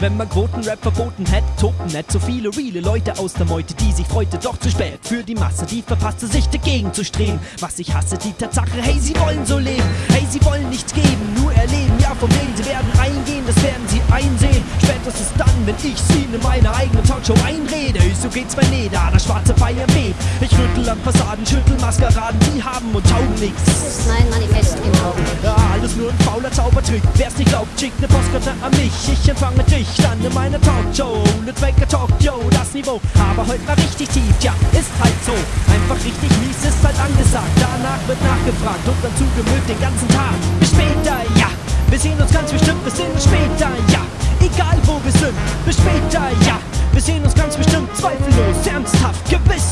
Wenn man Quotenrap verboten hätte, toten nicht so viele reale Leute aus der Meute, die sich freute, doch zu spät für die Masse, die verpasste sich dagegen zu streben. Was ich hasse, die Tatsache, hey, sie wollen so leben, hey, sie wollen nichts geben, nur erleben, ja, von wegen, sie werden eingehen, das werden sie einsehen. Spätestens dann, wenn ich sie in meine eigene Talkshow einrede, so geht's bei Leder, das schwarze Feier weht. Ich rüttel an Fassaden, schüttel Maskeraden, die haben und taugen nichts. Mein Manifest im Augenblick. Ja, nur ein fauler Zaubertrick. Wer's nicht glaubt, schickt ne Postkarte an mich. Ich empfange dich dann in meiner Talkshow. Ne Tracker Talk, yo, das Niveau. Aber heute war richtig tief, ja, ist halt so. Einfach richtig mies ist halt angesagt. Danach wird nachgefragt und dann zugemüllt den ganzen Tag. Bis später, ja. Wir sehen uns ganz bestimmt, bis sehen uns später, ja. Egal wo wir sind, bis später, ja. Wir sehen uns ganz bestimmt, zweifellos, ernsthaft, gewiss,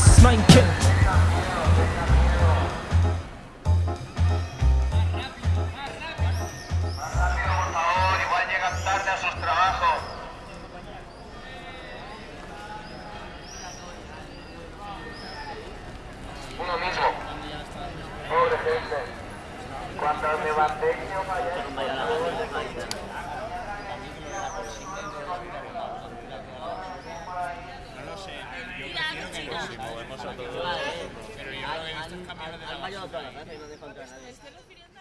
Cuando levantéis No lo sé, yo si. Pero yo en estos camiones de la basura... Eh.